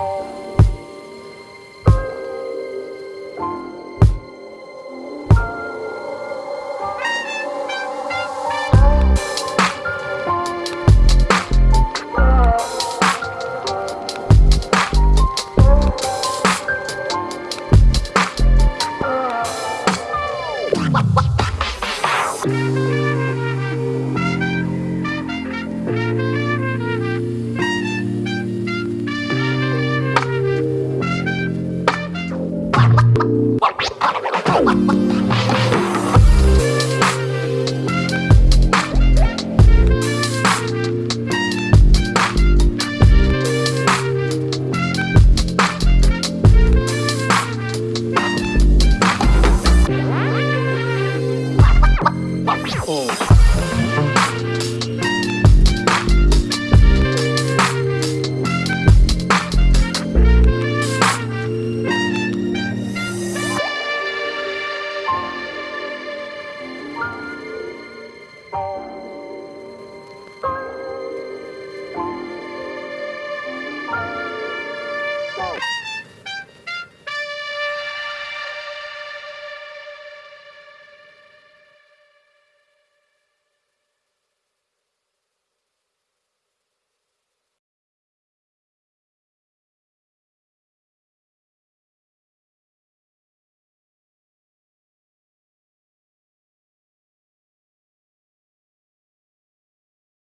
Oh. Oh.